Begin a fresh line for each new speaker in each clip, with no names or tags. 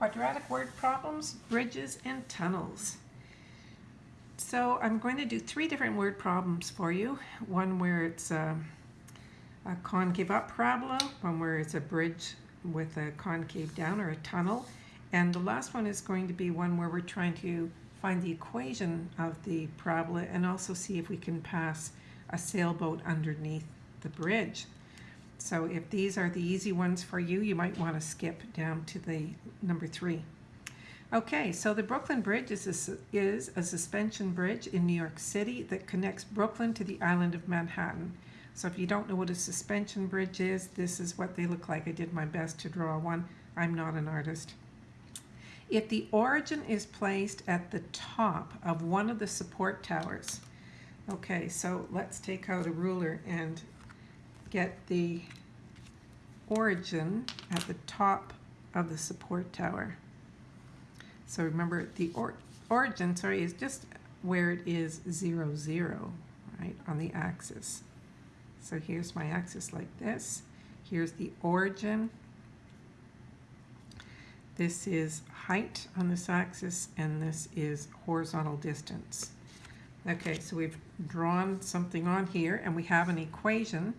quadratic word problems, bridges, and tunnels. So I'm going to do three different word problems for you. One where it's a, a concave up parabola, one where it's a bridge with a concave down or a tunnel, and the last one is going to be one where we're trying to find the equation of the parabola and also see if we can pass a sailboat underneath the bridge. So if these are the easy ones for you, you might want to skip down to the number three. Okay, so the Brooklyn Bridge is a, is a suspension bridge in New York City that connects Brooklyn to the island of Manhattan. So if you don't know what a suspension bridge is, this is what they look like. I did my best to draw one. I'm not an artist. If the origin is placed at the top of one of the support towers, okay, so let's take out a ruler and get the origin at the top of the support tower. So remember the or origin, sorry, is just where it is zero, zero, right, on the axis. So here's my axis like this. Here's the origin. This is height on this axis, and this is horizontal distance. Okay, so we've drawn something on here, and we have an equation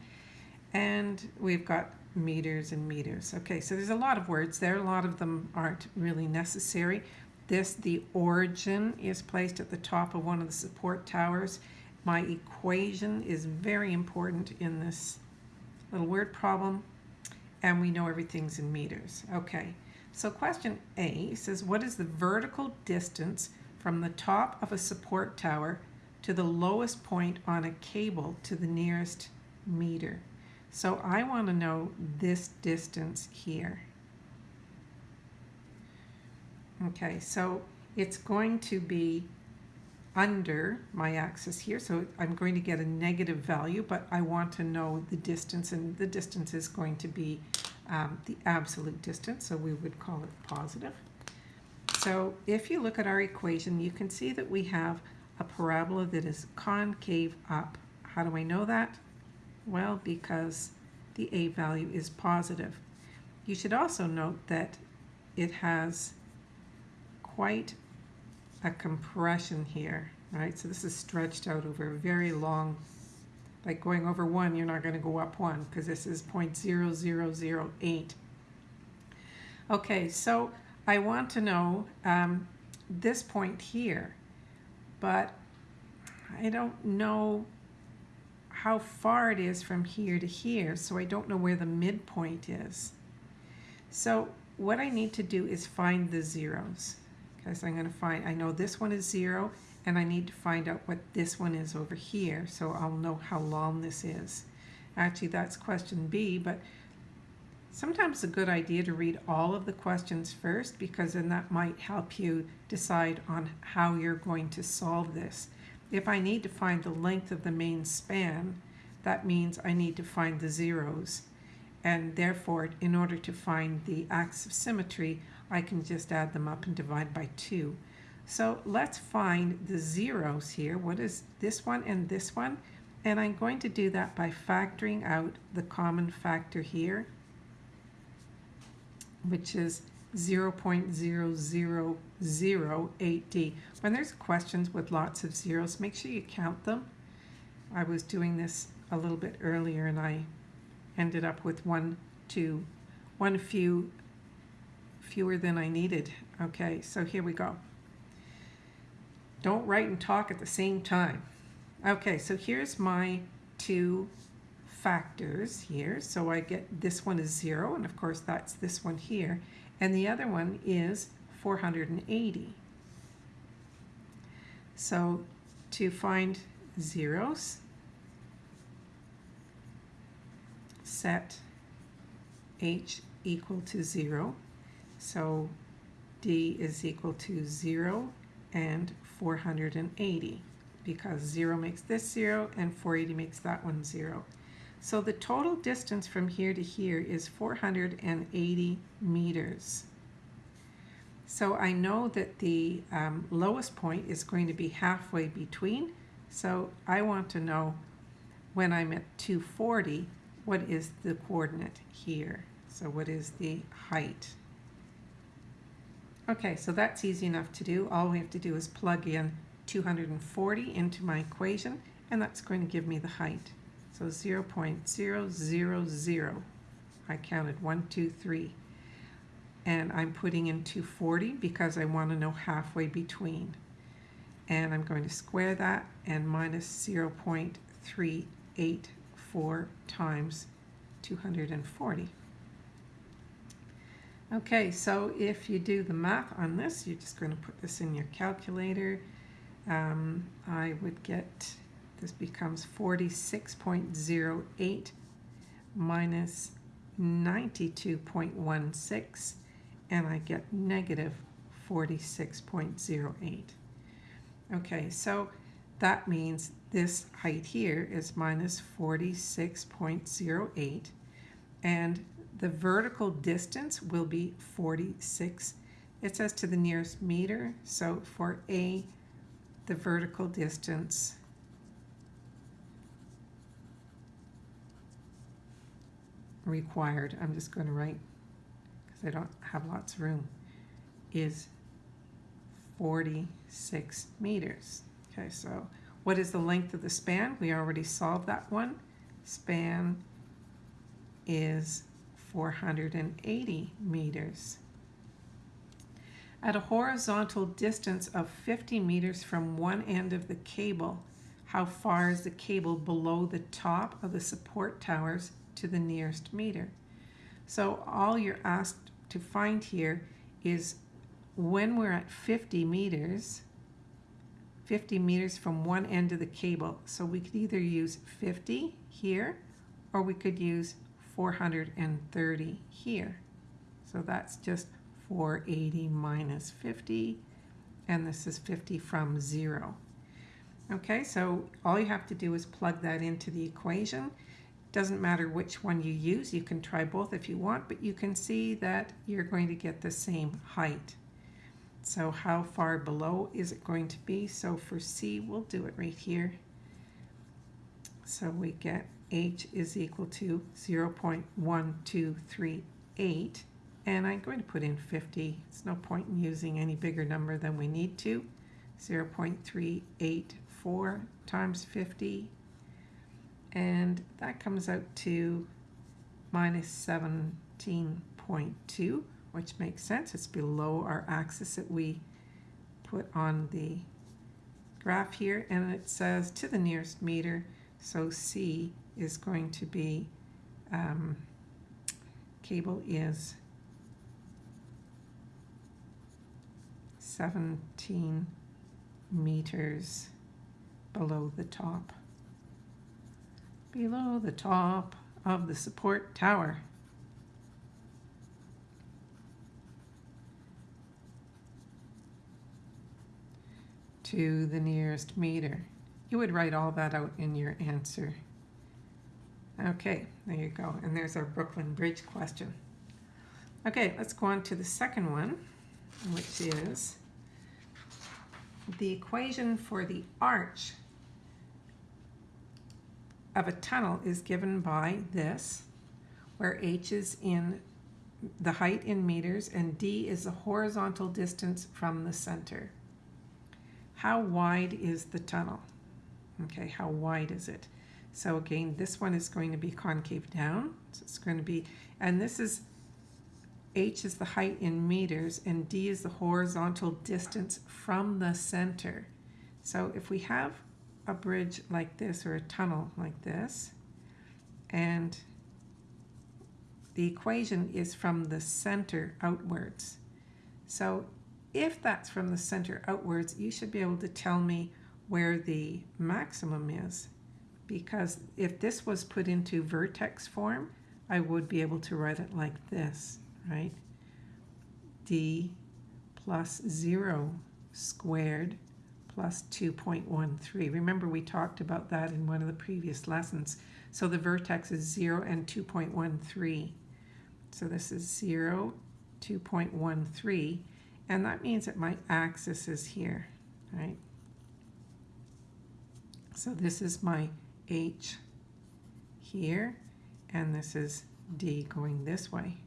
and we've got meters and meters. Okay, so there's a lot of words there. A lot of them aren't really necessary. This, the origin, is placed at the top of one of the support towers. My equation is very important in this little word problem, and we know everything's in meters. Okay, so question A says, what is the vertical distance from the top of a support tower to the lowest point on a cable to the nearest meter? So I want to know this distance here. Okay, so it's going to be under my axis here, so I'm going to get a negative value, but I want to know the distance, and the distance is going to be um, the absolute distance, so we would call it positive. So if you look at our equation, you can see that we have a parabola that is concave up. How do I know that? Well, because the A value is positive. You should also note that it has quite a compression here, right? So this is stretched out over a very long, like going over one, you're not going to go up one because this is 0.0008. Okay, so I want to know um, this point here, but I don't know how far it is from here to here, so I don't know where the midpoint is. So what I need to do is find the zeros. So I'm going to find, I know this one is zero, and I need to find out what this one is over here, so I'll know how long this is. Actually, that's question B, but sometimes it's a good idea to read all of the questions first, because then that might help you decide on how you're going to solve this. If I need to find the length of the main span, that means I need to find the zeros. And therefore, in order to find the axis of symmetry, I can just add them up and divide by 2. So let's find the zeros here. What is this one and this one? And I'm going to do that by factoring out the common factor here, which is 0.0008D. When there's questions with lots of zeros, make sure you count them. I was doing this a little bit earlier and I ended up with one, two, one few, fewer than I needed. Okay, so here we go. Don't write and talk at the same time. Okay, so here's my two factors here. So I get this one is zero, and of course that's this one here and the other one is 480. So to find zeros, set h equal to 0. So d is equal to 0 and 480 because 0 makes this 0 and 480 makes that one 0. So the total distance from here to here is 480 meters. So I know that the um, lowest point is going to be halfway between. So I want to know when I'm at 240, what is the coordinate here? So what is the height? Okay, so that's easy enough to do. All we have to do is plug in 240 into my equation, and that's going to give me the height. So 0.000, I counted one, two, three. And I'm putting in 240 because I want to know halfway between. And I'm going to square that and minus 0.384 times 240. Okay, so if you do the math on this, you're just going to put this in your calculator. Um, I would get, this becomes 46.08 minus 92.16, and I get negative 46.08. Okay, so that means this height here is minus 46.08, and the vertical distance will be 46. It says to the nearest meter, so for A, the vertical distance required, I'm just going to write because I don't have lots of room, is 46 meters. Okay, so what is the length of the span? We already solved that one. Span is 480 meters. At a horizontal distance of 50 meters from one end of the cable, how far is the cable below the top of the support towers to the nearest meter? So all you're asked to find here is when we're at 50 meters, 50 meters from one end of the cable. So we could either use 50 here or we could use 430 here. So that's just 480 minus 50, and this is 50 from 0. Okay, so all you have to do is plug that into the equation. Doesn't matter which one you use, you can try both if you want, but you can see that you're going to get the same height. So how far below is it going to be? So for C, we'll do it right here. So we get h is equal to 0.1238 and I'm going to put in 50. It's no point in using any bigger number than we need to. 0.384 times 50 and that comes out to minus 17.2 which makes sense. It's below our axis that we put on the graph here and it says to the nearest meter so C is going to be um, cable is 17 meters below the top below the top of the support tower to the nearest meter you would write all that out in your answer Okay, there you go. And there's our Brooklyn Bridge question. Okay, let's go on to the second one, which is the equation for the arch of a tunnel is given by this, where h is in the height in meters and d is the horizontal distance from the center. How wide is the tunnel? Okay, how wide is it? So again, this one is going to be concave down. So it's going to be, and this is, h is the height in meters and d is the horizontal distance from the center. So if we have a bridge like this or a tunnel like this, and the equation is from the center outwards. So if that's from the center outwards, you should be able to tell me where the maximum is because if this was put into vertex form, I would be able to write it like this, right? d plus 0 squared plus 2.13. Remember we talked about that in one of the previous lessons. So the vertex is 0 and 2.13. So this is 0, 2.13, and that means that my axis is here, right? So this is my H here, and this is D going this way.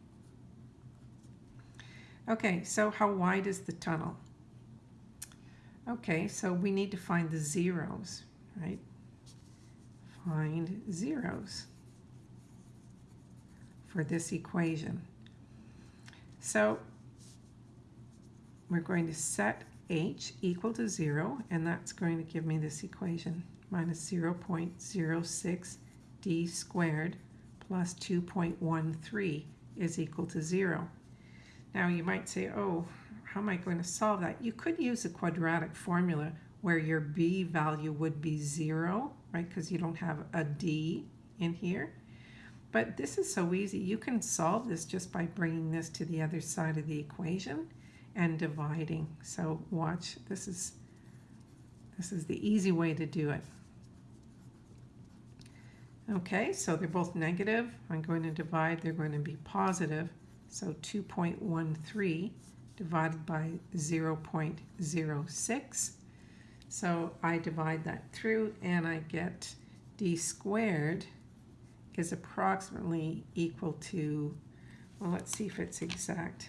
Okay, so how wide is the tunnel? Okay, so we need to find the zeros, right? Find zeros for this equation. So we're going to set h equal to 0, and that's going to give me this equation, minus 0.06 d squared plus 2.13 is equal to 0. Now you might say, oh, how am I going to solve that? You could use a quadratic formula where your b value would be 0, right, because you don't have a d in here. But this is so easy. You can solve this just by bringing this to the other side of the equation and dividing. So watch, this is, this is the easy way to do it. Okay, so they're both negative. I'm going to divide, they're going to be positive. So 2.13 divided by 0.06. So I divide that through and I get d squared is approximately equal to, well, let's see if it's exact.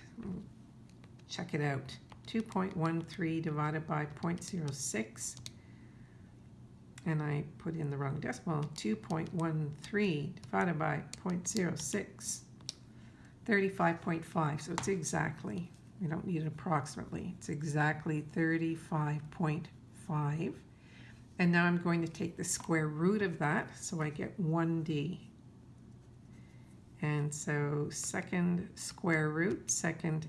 Check it out. 2.13 divided by 0.06 and I put in the wrong decimal, 2.13 divided by 0.06, 35.5, so it's exactly, we don't need it approximately, it's exactly 35.5. And now I'm going to take the square root of that, so I get 1d. And so second square root, second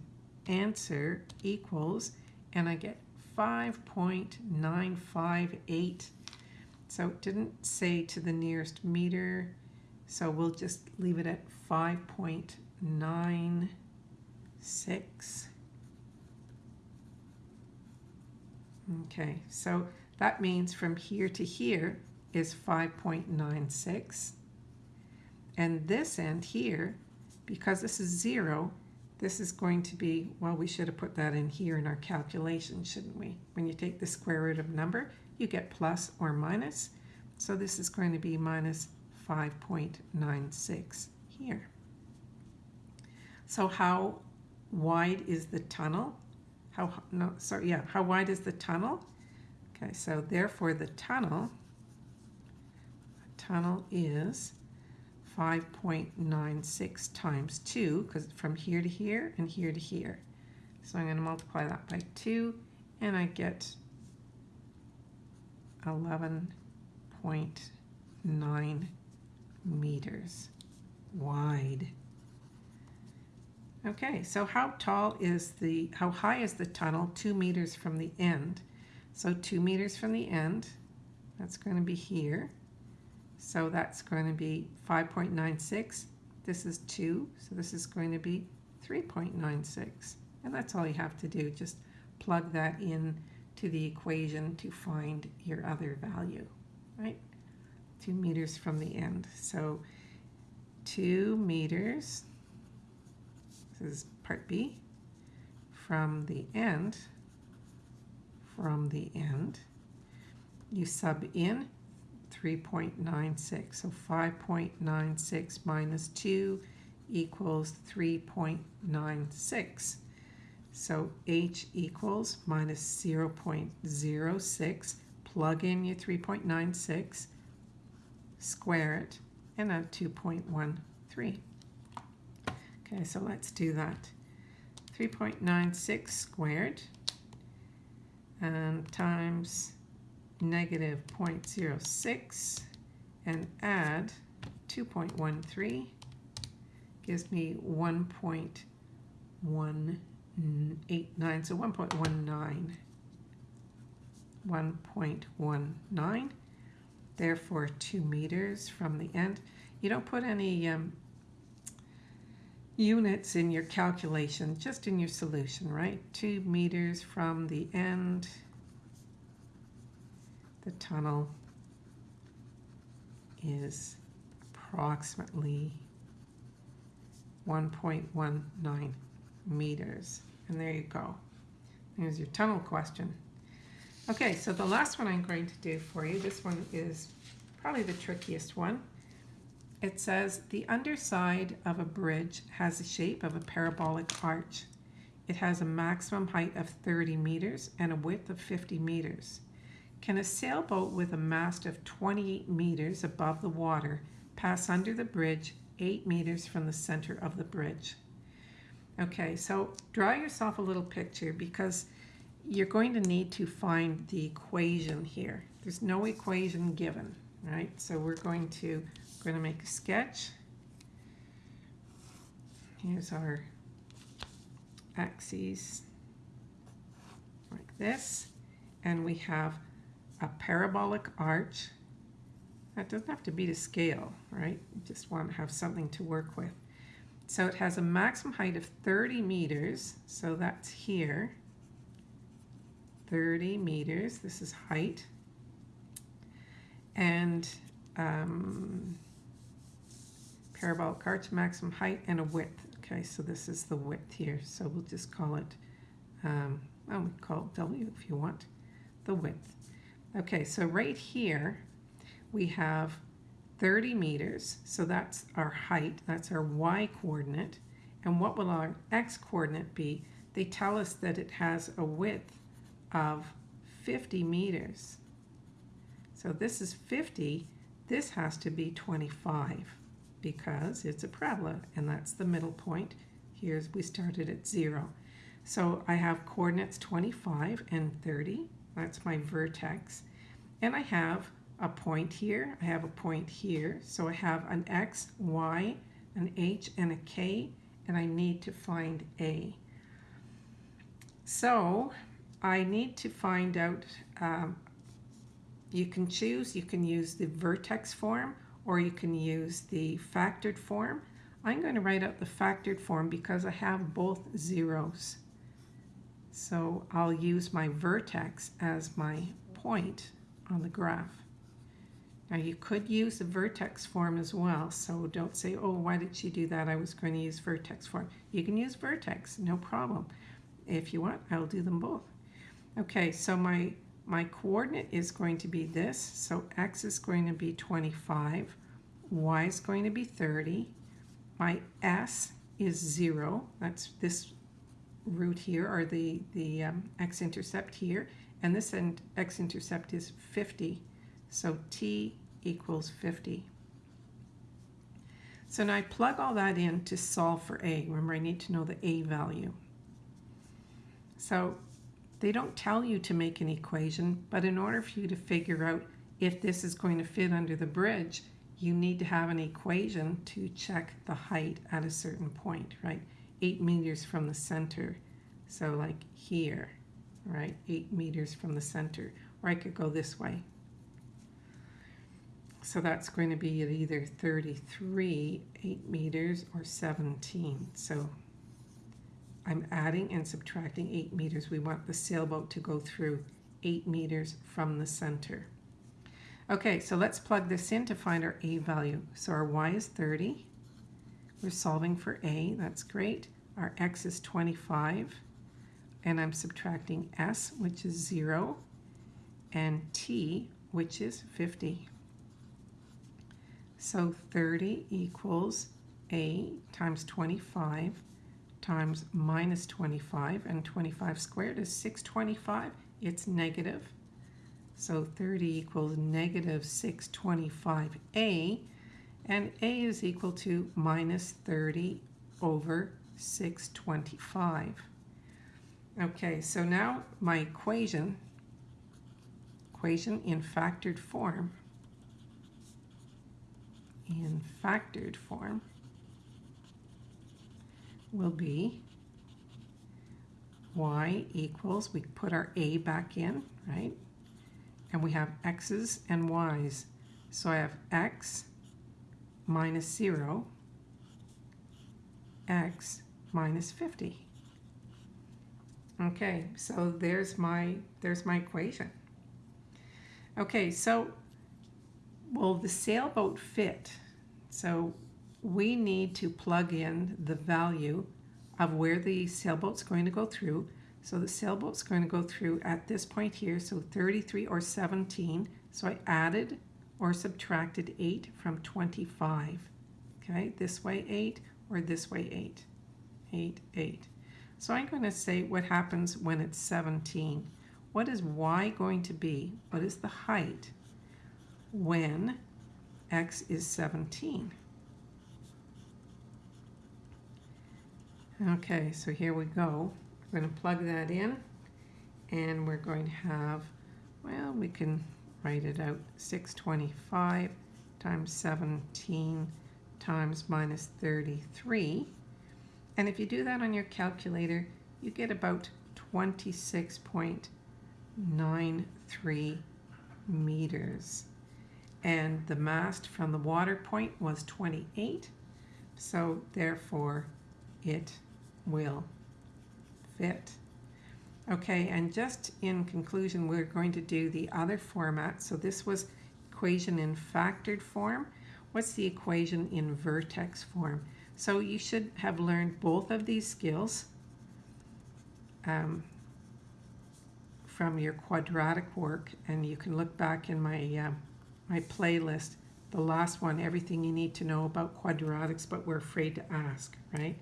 answer equals, and I get 5.958 so it didn't say to the nearest meter, so we'll just leave it at 5.96. Okay, so that means from here to here is 5.96. And this end here, because this is zero, this is going to be, well, we should have put that in here in our calculation, shouldn't we? When you take the square root of number, you get plus or minus. So this is going to be minus 5.96 here. So how wide is the tunnel? How, no, sorry, yeah, how wide is the tunnel? Okay, so therefore the tunnel, the tunnel is 5.96 times 2, because from here to here and here to here. So I'm going to multiply that by 2, and I get 11.9 meters wide. Okay, so how tall is the, how high is the tunnel? Two meters from the end. So two meters from the end, that's going to be here. So that's going to be 5.96. This is 2, so this is going to be 3.96. And that's all you have to do. Just plug that in to the equation to find your other value, right? Two meters from the end. So two meters, this is part B, from the end, from the end, you sub in 3.96. So 5.96 minus 2 equals 3.96. So H equals minus 0.06, plug in your 3.96, square it, and add 2.13. Okay, so let's do that. 3.96 squared and times negative 0.06 and add 2.13 gives me 1.189, so 1.19. 1.19, therefore 2 meters from the end. You don't put any um, units in your calculation, just in your solution, right? 2 meters from the end, the tunnel is approximately 1.19 meters. And there you go. Here's your tunnel question. Okay, so the last one I'm going to do for you, this one is probably the trickiest one. It says the underside of a bridge has the shape of a parabolic arch. it has a maximum height of 30 meters and a width of 50 meters. Can a sailboat with a mast of 28 meters above the water pass under the bridge 8 meters from the center of the bridge? Okay, so draw yourself a little picture because you're going to need to find the equation here. There's no equation given, right? So we're going to we're going to make a sketch. Here's our axes like this. And we have a parabolic arch. That doesn't have to be to scale, right? You just want to have something to work with. So it has a maximum height of 30 meters. So that's here. 30 meters. This is height. And um, parabolic arch maximum height and a width. Okay, so this is the width here. So we'll just call it, um, well, we call it W if you want, the width. Okay, so right here we have 30 meters. So that's our height. That's our Y coordinate. And what will our X coordinate be? They tell us that it has a width of 50 meters. So this is 50. This has to be 25 because it's a parabola and that's the middle point. Here's we started at zero. So I have coordinates 25 and 30. That's my vertex. And I have a point here. I have a point here. So I have an X, Y, an H, and a K, and I need to find A. So I need to find out, um, you can choose, you can use the vertex form or you can use the factored form. I'm going to write out the factored form because I have both zeros. So I'll use my vertex as my point on the graph. Now you could use the vertex form as well, so don't say, oh, why did she do that? I was going to use vertex form. You can use vertex, no problem. If you want, I'll do them both. Okay, so my my coordinate is going to be this. So x is going to be 25, y is going to be 30, my s is 0, that's this root here, or the, the um, x-intercept here, and this x-intercept is 50, so t equals 50. So now I plug all that in to solve for a. Remember, I need to know the a value. So they don't tell you to make an equation, but in order for you to figure out if this is going to fit under the bridge, you need to have an equation to check the height at a certain point, right? Eight meters from the center. So like here, right? Eight meters from the center. Or I could go this way. So that's going to be at either 33, 8 meters, or 17. So I'm adding and subtracting 8 meters. We want the sailboat to go through 8 meters from the center. Okay, so let's plug this in to find our A value. So our Y is 30. We're solving for A, that's great. Our X is 25. And I'm subtracting S, which is 0, and T, which is 50. So 30 equals A times 25 times minus 25, and 25 squared is 625. It's negative. So 30 equals negative 625a, and a is equal to minus 30 over 625. Okay, so now my equation, equation in factored form, in factored form, will be y equals, we put our a back in, right? And we have x's and y's. So I have x minus 0, x minus 50. Okay, so there's my, there's my equation. Okay, so will the sailboat fit? So we need to plug in the value of where the sailboat's going to go through. So the sailboat's going to go through at this point here, so 33 or 17. So I added or subtracted 8 from 25. Okay, this way 8 or this way 8. 8, 8. So I'm going to say what happens when it's 17. What is y going to be? What is the height when x is 17? Okay, so here we go. We're going to plug that in and we're going to have, well, we can write it out, 625 times 17 times minus 33. And if you do that on your calculator, you get about 26.93 meters. And the mast from the water point was 28, so therefore it will fit. Okay, and just in conclusion, we're going to do the other format. So this was equation in factored form. What's the equation in vertex form? So you should have learned both of these skills um, from your quadratic work, and you can look back in my, uh, my playlist, the last one, everything you need to know about quadratics, but we're afraid to ask, right?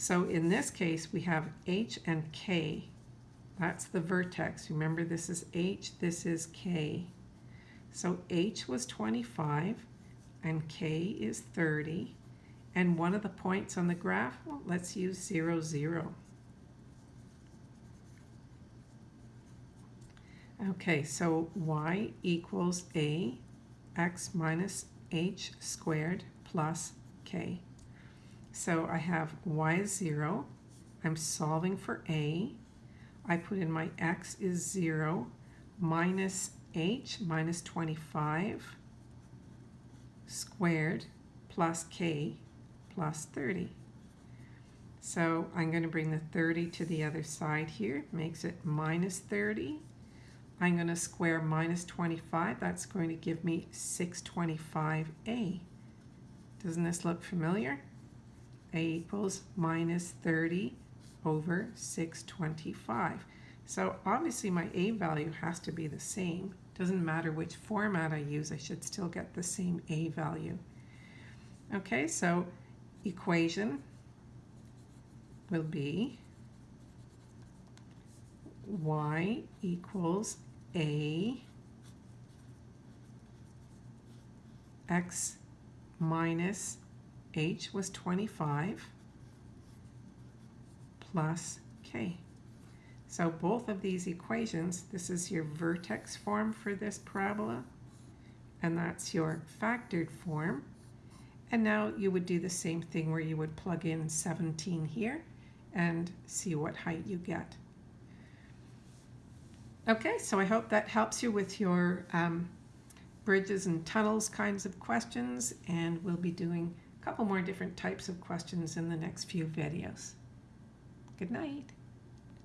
So in this case, we have h and k. That's the vertex. Remember, this is h, this is k. So h was 25 and k is 30. And one of the points on the graph, well, let's use 0, 0. Okay, so y equals a x minus h squared plus k. So I have y is 0. I'm solving for a. I put in my x is 0 minus h minus 25 squared plus k plus 30. So I'm going to bring the 30 to the other side here, makes it minus 30. I'm going to square minus 25, that's going to give me 625a. Doesn't this look familiar? A equals minus 30 over 625. So obviously my a value has to be the same. Doesn't matter which format I use, I should still get the same a value. Okay, so equation will be y equals a x minus h was 25 plus k. So both of these equations, this is your vertex form for this parabola, and that's your factored form. And now you would do the same thing where you would plug in 17 here and see what height you get. Okay, so I hope that helps you with your um, bridges and tunnels kinds of questions, and we'll be doing couple more different types of questions in the next few videos. Good night.